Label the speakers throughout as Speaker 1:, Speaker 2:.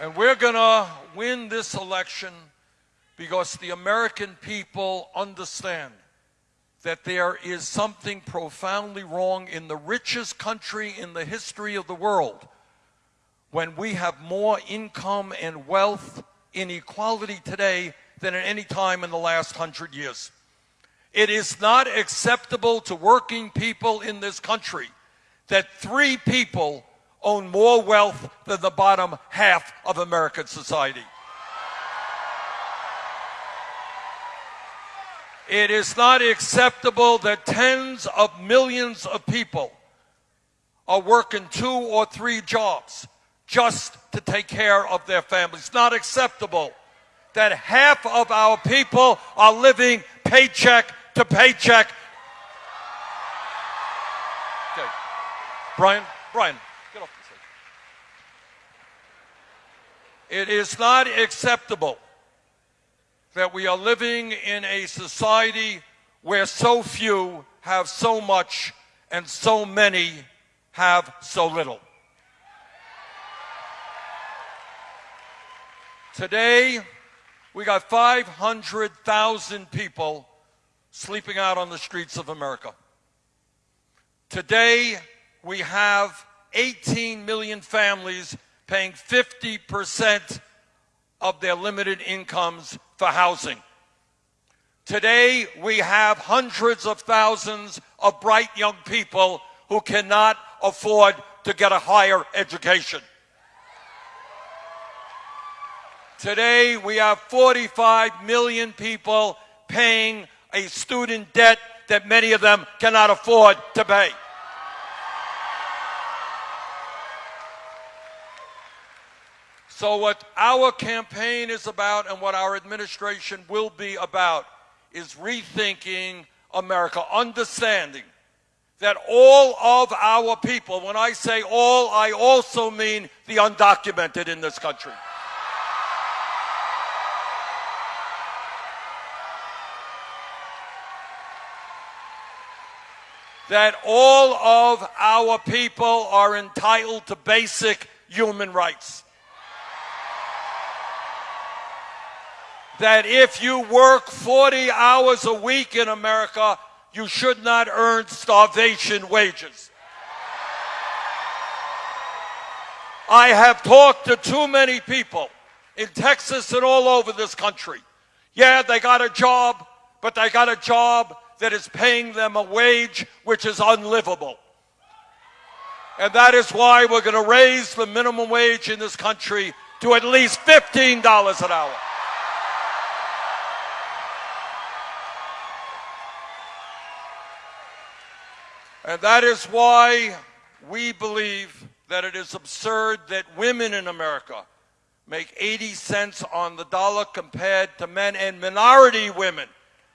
Speaker 1: And we're going to win this election because the American people understand that there is something profoundly wrong in the richest country in the history of the world when we have more income and wealth inequality today than at any time in the last hundred years. It is not acceptable to working people in this country that three people own more wealth than the bottom half of American society. It is not acceptable that tens of millions of people are working two or three jobs just to take care of their families. Not acceptable that half of our people are living paycheck to paycheck. Okay. Brian, Brian, get off the stage. It is not acceptable that we are living in a society where so few have so much and so many have so little. Today, we got 500,000 people sleeping out on the streets of America. Today, we have 18 million families paying 50% of their limited incomes for housing. Today, we have hundreds of thousands of bright young people who cannot afford to get a higher education. Today, we have 45 million people paying a student debt that many of them cannot afford to pay. So, what our campaign is about and what our administration will be about is rethinking America, understanding that all of our people, when I say all, I also mean the undocumented in this country. that all of our people are entitled to basic human rights. That if you work 40 hours a week in America, you should not earn starvation wages. I have talked to too many people in Texas and all over this country. Yeah, they got a job, but they got a job that is paying them a wage which is unlivable. And that is why we're going to raise the minimum wage in this country to at least $15 an hour. And that is why we believe that it is absurd that women in America make 80 cents on the dollar compared to men and minority women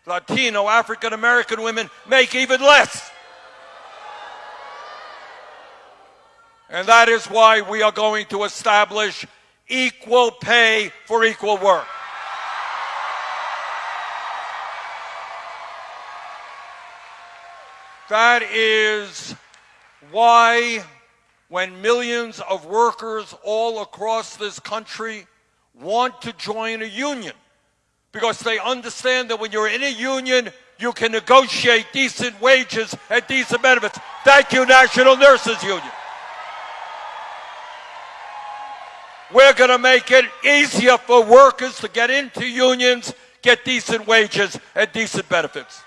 Speaker 1: Latino, African American women make even less. And that is why we are going to establish equal pay for equal work. That is why when millions of workers all across this country want to join a union, because they understand that when you're in a union, you can negotiate decent wages and decent benefits. Thank you, National Nurses Union. We're going to make it easier for workers to get into unions, get decent wages and decent benefits.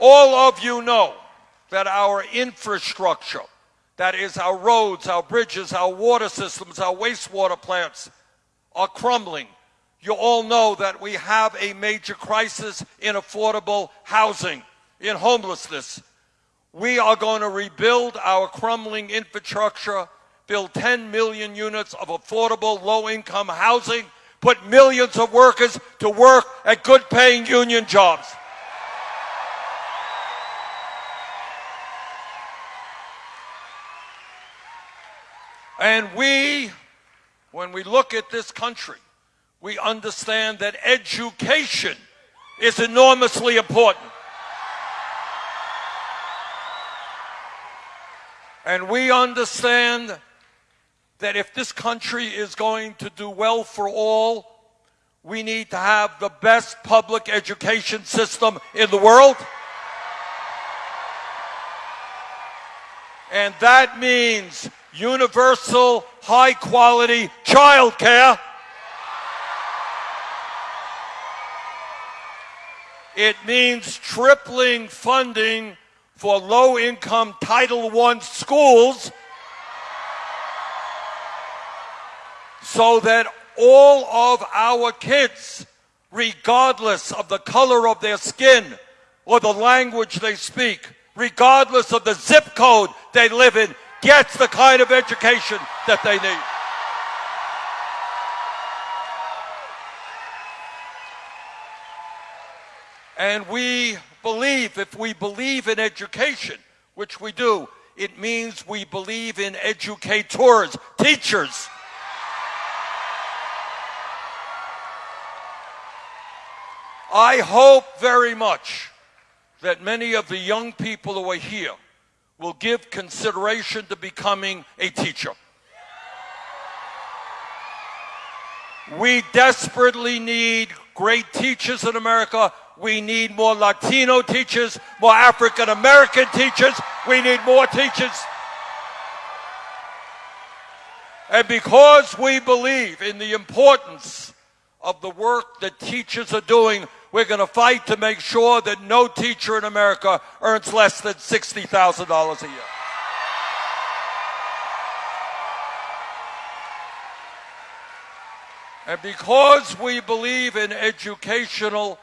Speaker 1: All of you know that our infrastructure that is, our roads, our bridges, our water systems, our wastewater plants are crumbling. You all know that we have a major crisis in affordable housing, in homelessness. We are going to rebuild our crumbling infrastructure, build 10 million units of affordable low-income housing, put millions of workers to work at good-paying union jobs. And we, when we look at this country, we understand that education is enormously important. And we understand that if this country is going to do well for all, we need to have the best public education system in the world. And that means universal, high quality child care. It means tripling funding for low income Title I schools so that all of our kids, regardless of the color of their skin or the language they speak, regardless of the zip code they live in, gets the kind of education that they need. And we believe, if we believe in education, which we do, it means we believe in educators, teachers, I hope very much that many of the young people who are here will give consideration to becoming a teacher. We desperately need great teachers in America. We need more Latino teachers, more African American teachers. We need more teachers. And because we believe in the importance of the work that teachers are doing we're going to fight to make sure that no teacher in America earns less than $60,000 a year. And because we believe in educational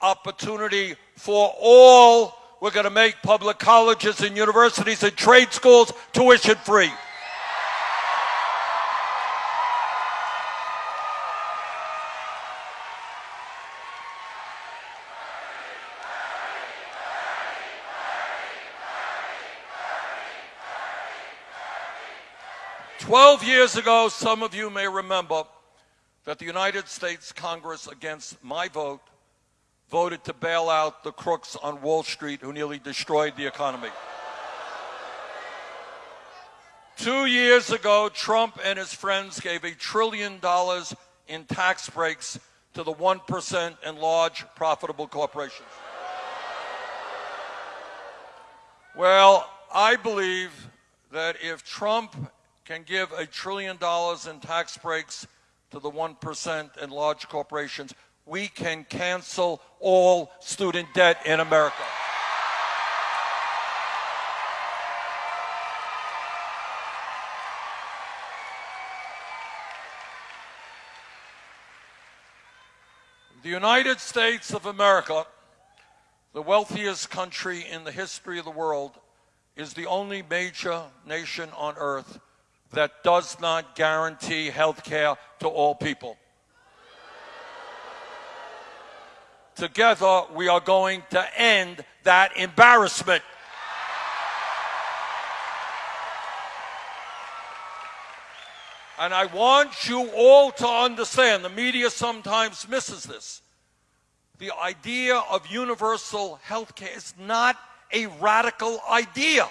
Speaker 1: opportunity for all, we're going to make public colleges and universities and trade schools tuition free. 12 years ago, some of you may remember that the United States Congress, against my vote, voted to bail out the crooks on Wall Street who nearly destroyed the economy. Two years ago, Trump and his friends gave a trillion dollars in tax breaks to the 1% and large profitable corporations. Well, I believe that if Trump can give a trillion dollars in tax breaks to the 1% and large corporations, we can cancel all student debt in America. The United States of America, the wealthiest country in the history of the world, is the only major nation on earth that does not guarantee health care to all people. Together, we are going to end that embarrassment. And I want you all to understand, the media sometimes misses this. The idea of universal health care is not a radical idea.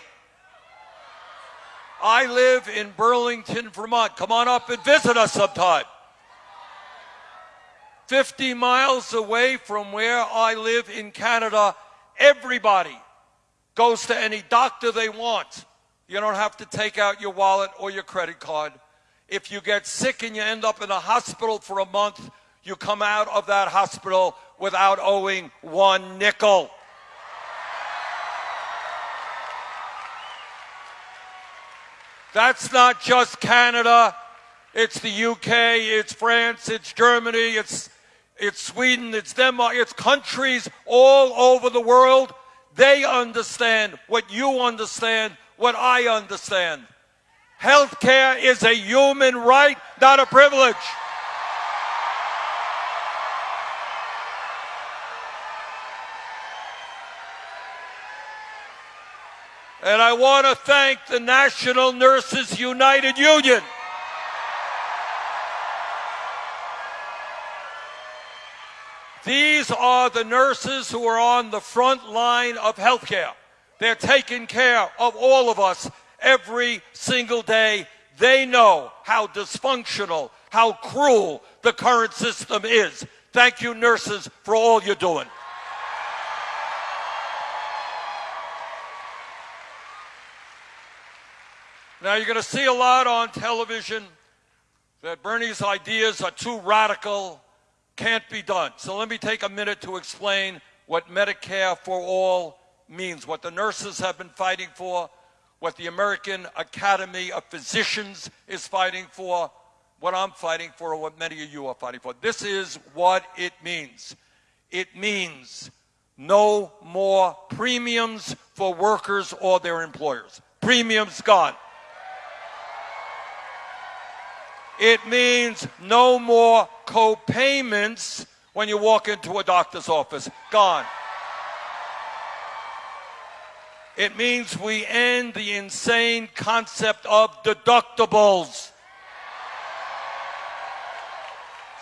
Speaker 1: I live in Burlington, Vermont. Come on up and visit us sometime. 50 miles away from where I live in Canada, everybody goes to any doctor they want. You don't have to take out your wallet or your credit card. If you get sick and you end up in a hospital for a month, you come out of that hospital without owing one nickel. That's not just Canada. It's the UK, it's France, it's Germany, it's, it's Sweden, it's Denmark, it's countries all over the world. They understand what you understand, what I understand. Healthcare is a human right, not a privilege. And I want to thank the National Nurses United Union. These are the nurses who are on the front line of healthcare. They're taking care of all of us. every single day. They know how dysfunctional, how cruel the current system is. Thank you, nurses, for all you're doing. Now, you're going to see a lot on television that Bernie's ideas are too radical, can't be done. So let me take a minute to explain what Medicare for All means, what the nurses have been fighting for, what the American Academy of Physicians is fighting for, what I'm fighting for, or what many of you are fighting for. This is what it means. It means no more premiums for workers or their employers. Premiums gone. It means no more co-payments when you walk into a doctor's office. Gone. It means we end the insane concept of deductibles.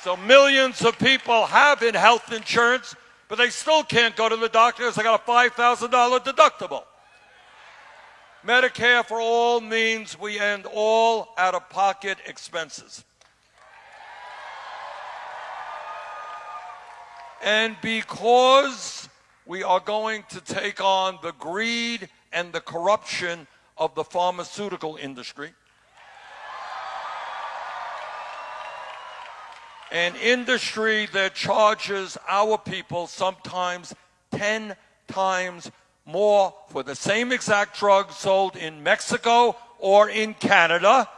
Speaker 1: So millions of people have in health insurance, but they still can't go to the doctor because they got a $5,000 deductible. Medicare for all means we end all out-of-pocket expenses. And because we are going to take on the greed and the corruption of the pharmaceutical industry, an industry that charges our people sometimes 10 times more for the same exact drug sold in Mexico or in Canada.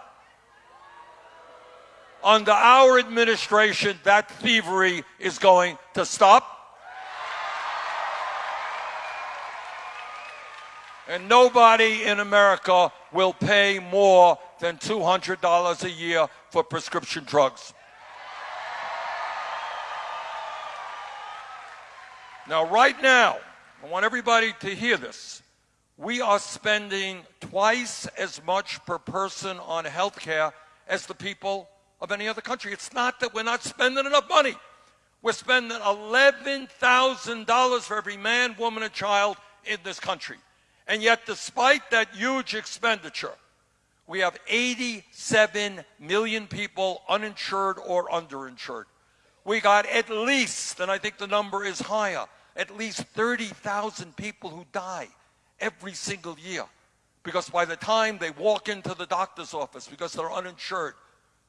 Speaker 1: Under our administration, that thievery is going to stop. And nobody in America will pay more than $200 a year for prescription drugs. Now, right now, I want everybody to hear this. We are spending twice as much per person on health care as the people of any other country. It's not that we're not spending enough money. We're spending $11,000 for every man, woman, and child in this country. And yet, despite that huge expenditure, we have 87 million people uninsured or underinsured. We got at least, and I think the number is higher, at least 30,000 people who die every single year because by the time they walk into the doctor's office because they're uninsured,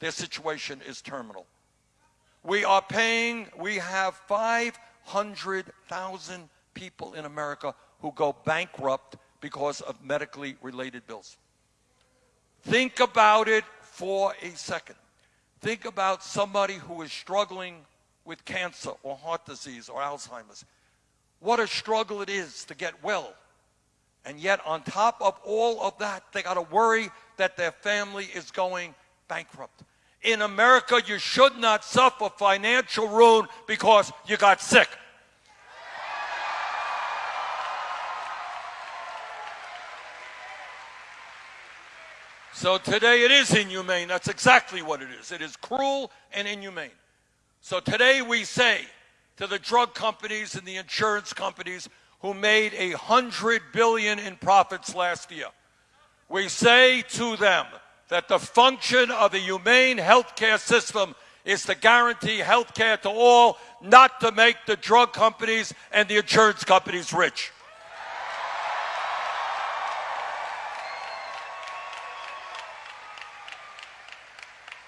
Speaker 1: their situation is terminal. We are paying, we have 500,000 people in America who go bankrupt because of medically related bills. Think about it for a second. Think about somebody who is struggling with cancer or heart disease or Alzheimer's. What a struggle it is to get well. And yet, on top of all of that, they got to worry that their family is going bankrupt. In America, you should not suffer financial ruin because you got sick. So today it is inhumane. That's exactly what it is. It is cruel and inhumane. So today we say, to the drug companies and the insurance companies who made a hundred billion in profits last year. We say to them that the function of a humane healthcare system is to guarantee health care to all, not to make the drug companies and the insurance companies rich.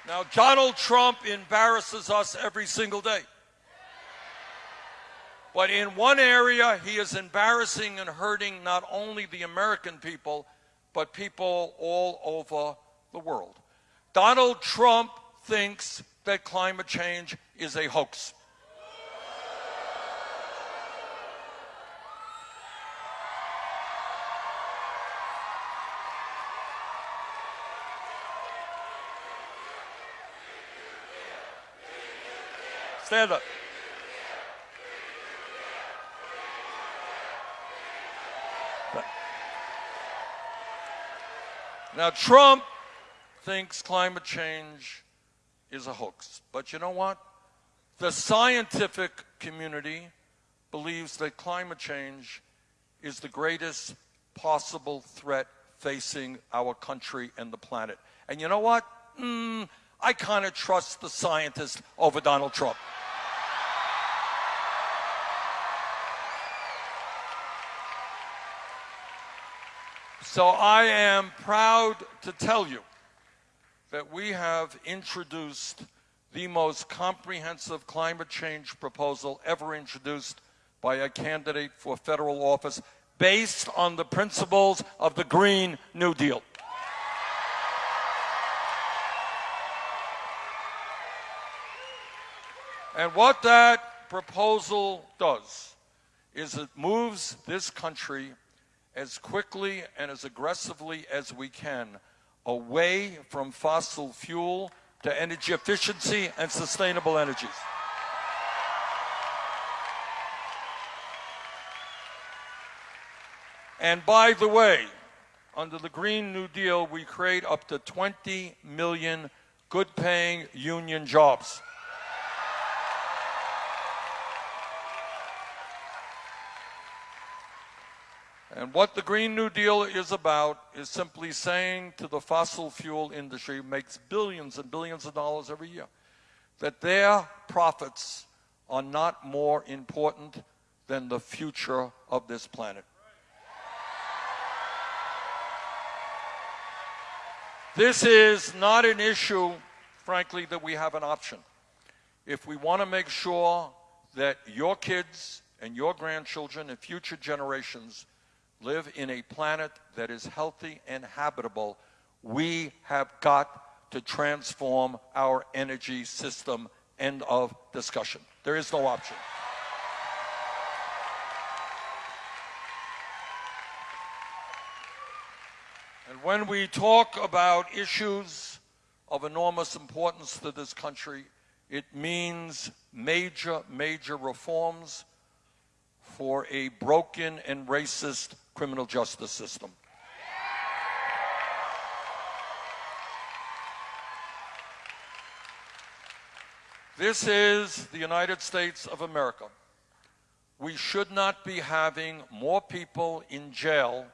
Speaker 1: Now, Donald Trump embarrasses us every single day. But in one area, he is embarrassing and hurting not only the American people, but people all over the world. Donald Trump thinks that climate change is a hoax. Stand up. Now, Trump thinks climate change is a hoax. But you know what? The scientific community believes that climate change is the greatest possible threat facing our country and the planet. And you know what? Mm, I kind of trust the scientists over Donald Trump. So I am proud to tell you that we have introduced the most comprehensive climate change proposal ever introduced by a candidate for federal office based on the principles of the Green New Deal. And what that proposal does is it moves this country as quickly and as aggressively as we can away from fossil fuel to energy efficiency and sustainable energies. And by the way, under the Green New Deal, we create up to 20 million good paying union jobs. And what the Green New Deal is about is simply saying to the fossil fuel industry, makes billions and billions of dollars every year, that their profits are not more important than the future of this planet. This is not an issue, frankly, that we have an option. If we want to make sure that your kids and your grandchildren and future generations live in a planet that is healthy and habitable, we have got to transform our energy system. End of discussion. There is no option. And when we talk about issues of enormous importance to this country, it means major, major reforms for a broken and racist criminal justice system. This is the United States of America. We should not be having more people in jail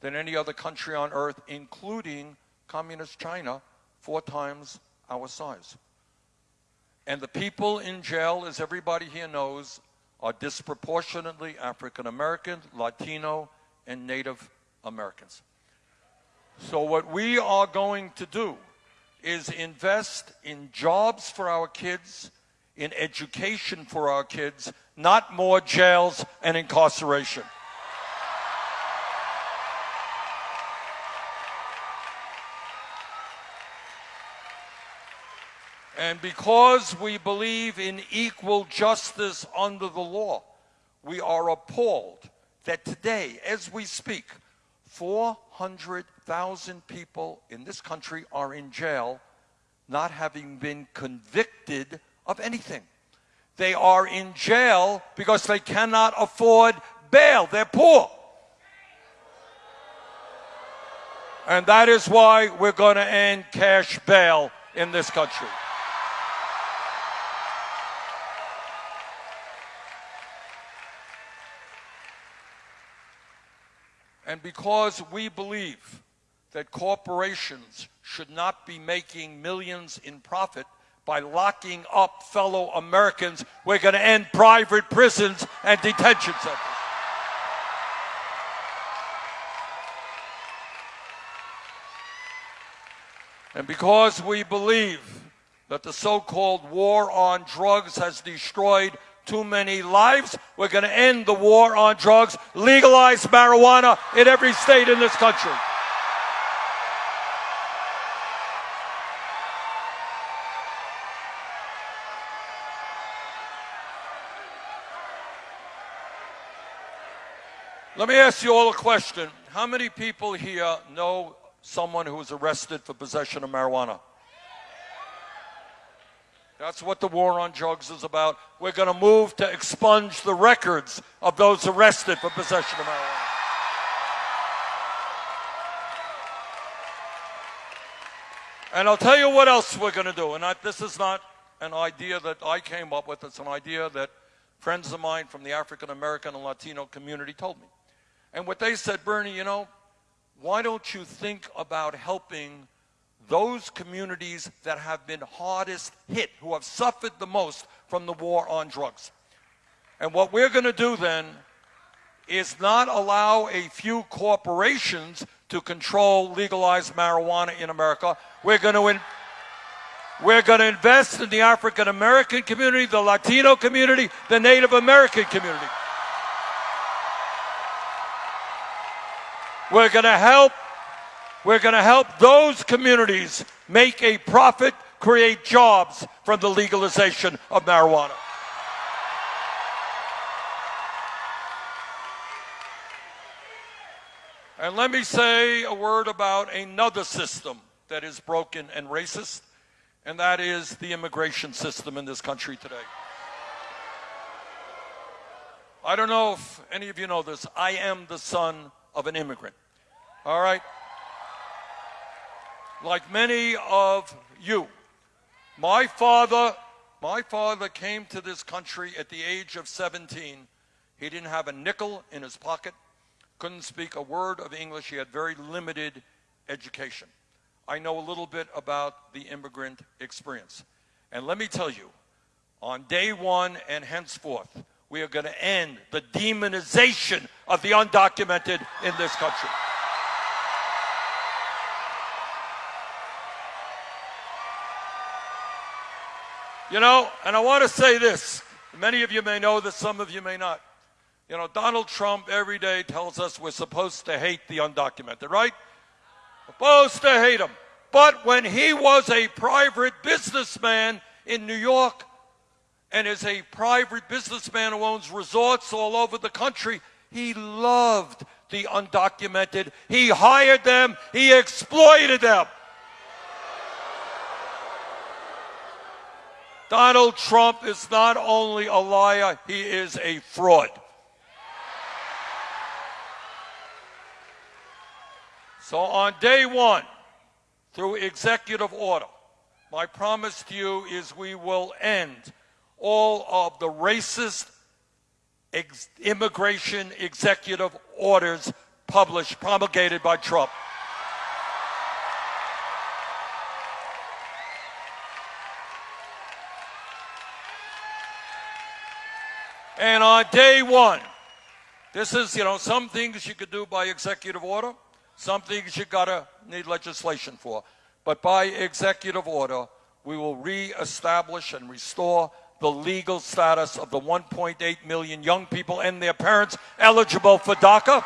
Speaker 1: than any other country on earth, including communist China, four times our size. And the people in jail, as everybody here knows, are disproportionately African American, Latino, and Native Americans. So what we are going to do is invest in jobs for our kids, in education for our kids, not more jails and incarceration. And because we believe in equal justice under the law, we are appalled that today, as we speak, 400,000 people in this country are in jail not having been convicted of anything. They are in jail because they cannot afford bail. They're poor. And that is why we're going to end cash bail in this country. And because we believe that corporations should not be making millions in profit by locking up fellow Americans, we're going to end private prisons and detention centers. And because we believe that the so-called war on drugs has destroyed too many lives. We're going to end the war on drugs, legalize marijuana in every state in this country. Let me ask you all a question. How many people here know someone who was arrested for possession of marijuana? That's what the war on drugs is about. We're going to move to expunge the records of those arrested for possession of marijuana. And I'll tell you what else we're going to do. And I, this is not an idea that I came up with. It's an idea that friends of mine from the African American and Latino community told me. And what they said, Bernie, you know, why don't you think about helping those communities that have been hardest hit, who have suffered the most from the war on drugs? And what we're going to do then is not allow a few corporations to control legalized marijuana in America. We're going to we're going to invest in the African American community, the Latino community, the Native American community. We're going to help we're going to help those communities make a profit, create jobs from the legalization of marijuana. And let me say a word about another system that is broken and racist, and that is the immigration system in this country today. I don't know if any of you know this. I am the son of an immigrant. All right? Like many of you, my father, my father came to this country at the age of 17. He didn't have a nickel in his pocket couldn't speak a word of English. He had very limited education. I know a little bit about the immigrant experience. And let me tell you, on day one and henceforth, we are going to end the demonization of the undocumented in this country. You know, and I want to say this. Many of you may know this, some of you may not. You know, Donald Trump every day tells us we're supposed to hate the undocumented, right? Supposed to hate them. But when he was a private businessman in New York and is a private businessman who owns resorts all over the country, he loved the undocumented. He hired them, he exploited them. Donald Trump is not only a liar, he is a fraud. So on day one, through executive order, my promise to you is we will end all of the racist ex immigration executive orders published, promulgated by Trump. And on day one, this is, you know, some things you could do by executive order. Some things you gotta need legislation for. But by executive order, we will reestablish and restore the legal status of the 1.8 million young people and their parents eligible for DACA.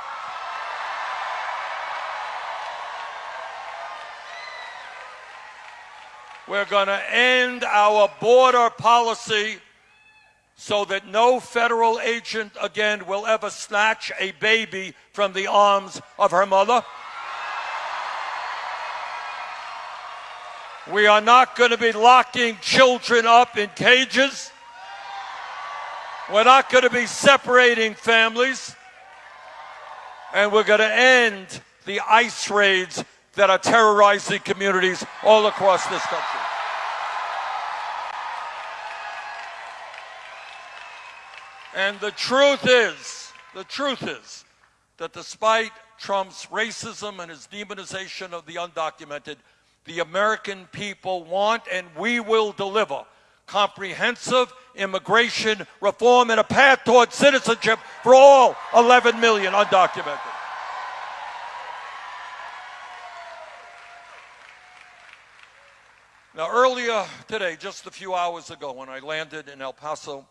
Speaker 1: We're going to end our border policy so that no federal agent again will ever snatch a baby from the arms of her mother. We are not going to be locking children up in cages. We're not going to be separating families. And we're going to end the ICE raids that are terrorizing communities all across this country. And the truth is, the truth is that despite Trump's racism and his demonization of the undocumented, the American people want and we will deliver comprehensive immigration reform and a path towards citizenship for all 11 million undocumented. Now, earlier today, just a few hours ago, when I landed in El Paso,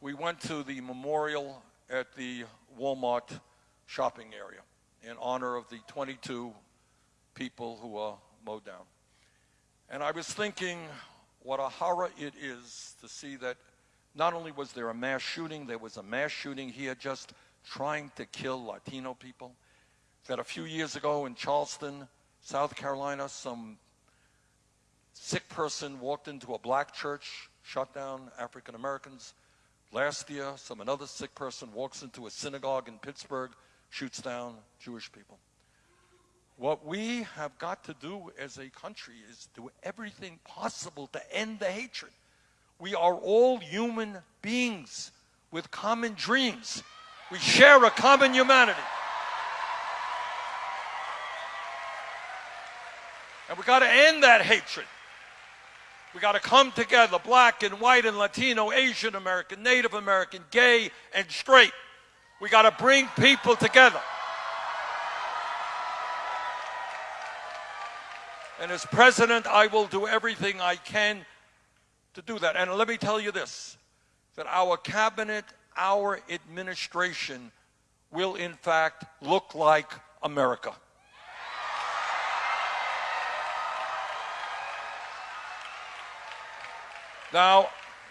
Speaker 1: we went to the memorial at the Walmart shopping area in honor of the 22 people who were mowed down. And I was thinking what a horror it is to see that not only was there a mass shooting, there was a mass shooting here just trying to kill Latino people. That a few years ago in Charleston, South Carolina, some sick person walked into a black church, shot down African Americans. Last year, some another sick person walks into a synagogue in Pittsburgh, shoots down Jewish people. What we have got to do as a country is do everything possible to end the hatred. We are all human beings with common dreams. We share a common humanity. And we got to end that hatred. We got to come together, black and white and Latino, Asian American, Native American, gay and straight. We got to bring people together. And as president, I will do everything I can to do that. And let me tell you this that our cabinet, our administration will in fact look like America. Now,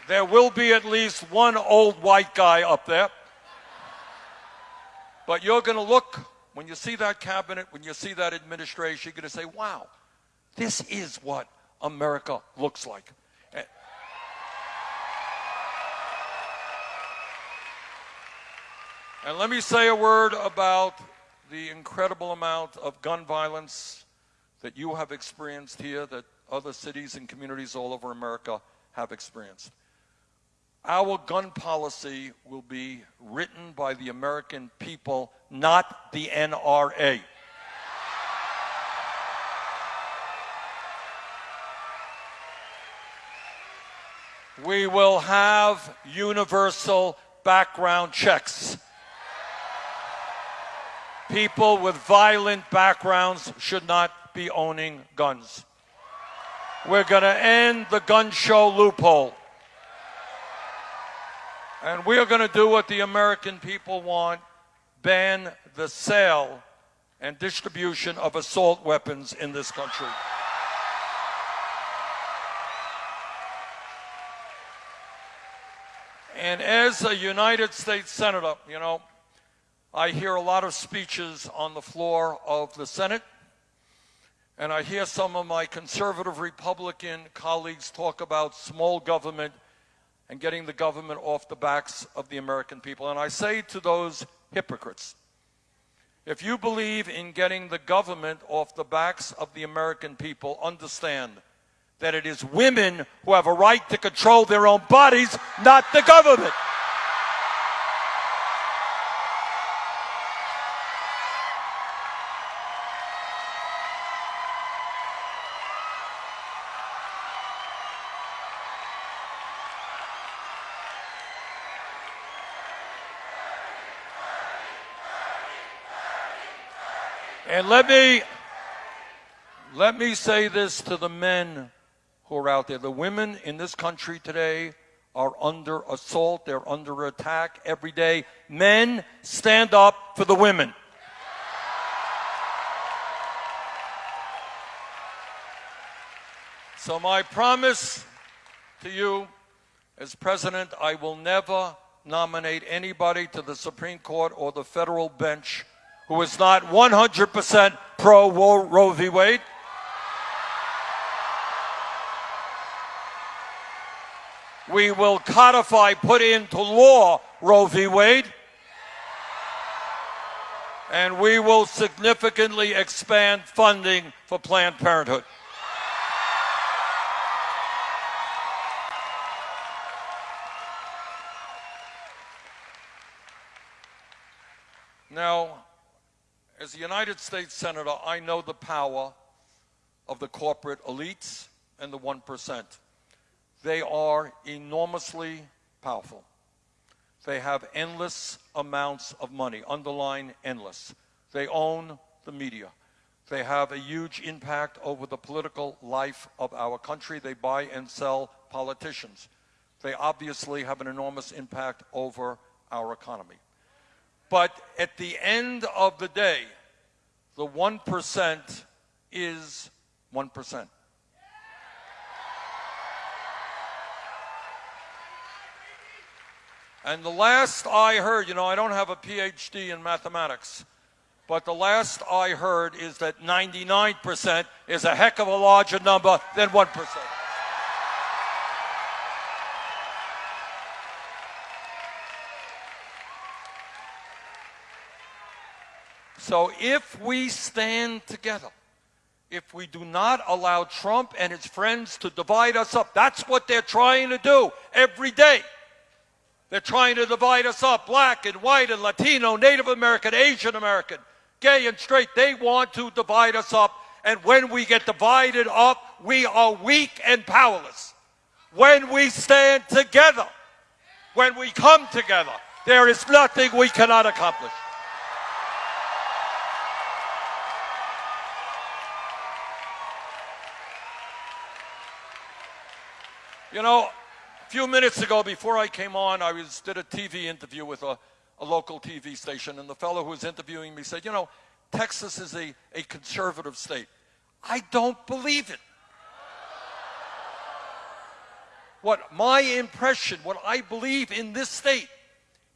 Speaker 1: there will be at least one old white guy up there. But you're going to look, when you see that cabinet, when you see that administration, you're going to say, wow, this is what America looks like. Eh. And let me say a word about the incredible amount of gun violence that you have experienced here, that other cities and communities all over America have experienced. Our gun policy will be written by the American people, not the NRA. We will have universal background checks. People with violent backgrounds should not be owning guns. We're going to end the gun show loophole. And we are going to do what the American people want ban the sale and distribution of assault weapons in this country. And as a United States Senator, you know, I hear a lot of speeches on the floor of the Senate, and I hear some of my conservative Republican colleagues talk about small government and getting the government off the backs of the American people. And I say to those hypocrites, if you believe in getting the government off the backs of the American people, understand that it is women who have a right to control their own bodies, not the government. And let me let me say this to the men who are out there. The women in this country today are under assault, they're under attack every day. Men, stand up for the women. So, my promise to you as president, I will never nominate anybody to the Supreme Court or the federal bench who is not 100% pro Roe v. Wade. We will codify, put into law Roe v. Wade. And we will significantly expand funding for Planned Parenthood. Now, as a United States Senator, I know the power of the corporate elites and the 1%. They are enormously powerful. They have endless amounts of money, underline endless. They own the media. They have a huge impact over the political life of our country. They buy and sell politicians. They obviously have an enormous impact over our economy. But at the end of the day, the 1% is 1%. And the last I heard, you know, I don't have a PhD in mathematics, but the last I heard is that 99% is a heck of a larger number than 1%. So if we stand together, if we do not allow Trump and his friends to divide us up, that's what they're trying to do every day. They're trying to divide us up, black and white and Latino, Native American, Asian American, gay and straight. They want to divide us up And when we get divided up, we are weak and powerless. When we stand together, when we come together, there is nothing we cannot accomplish. You know, a few minutes ago, before I came on, I was did a TV interview with a, a local TV station, and the fellow who was interviewing me said, you know, Texas is a, a conservative state. I don't believe it. What my impression, what I believe in this state,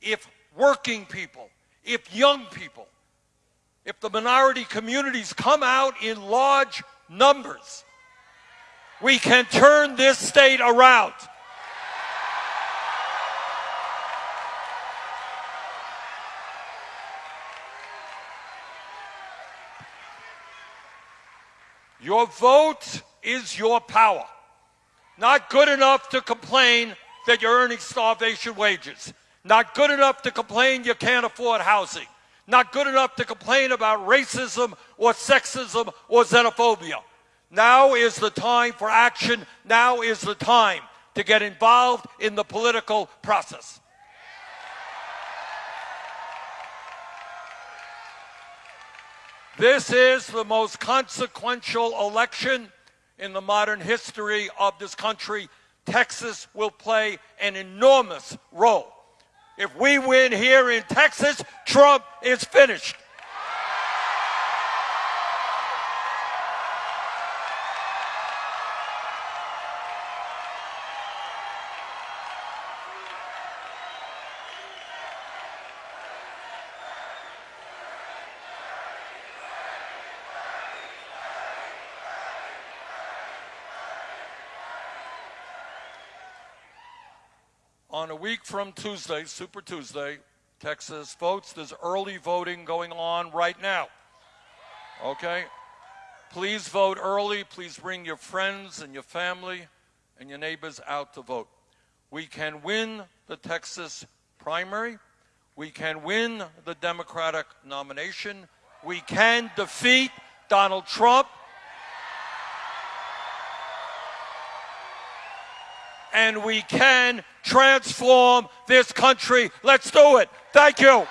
Speaker 1: if working people, if young people, if the minority communities come out in large numbers, we can turn this state around. Your vote is your power. Not good enough to complain that you're earning starvation wages. Not good enough to complain you can't afford housing. Not good enough to complain about racism or sexism or xenophobia. Now is the time for action. Now is the time to get involved in the political process. This is the most consequential election in the modern history of this country. Texas will play an enormous role. If we win here in Texas, Trump is finished. A week from Tuesday, Super Tuesday, Texas votes. There's early voting going on right now. Okay? Please vote early. Please bring your friends and your family and your neighbors out to vote. We can win the Texas primary. We can win the Democratic nomination. We can defeat Donald Trump and we can transform this country. Let's do it. Thank you.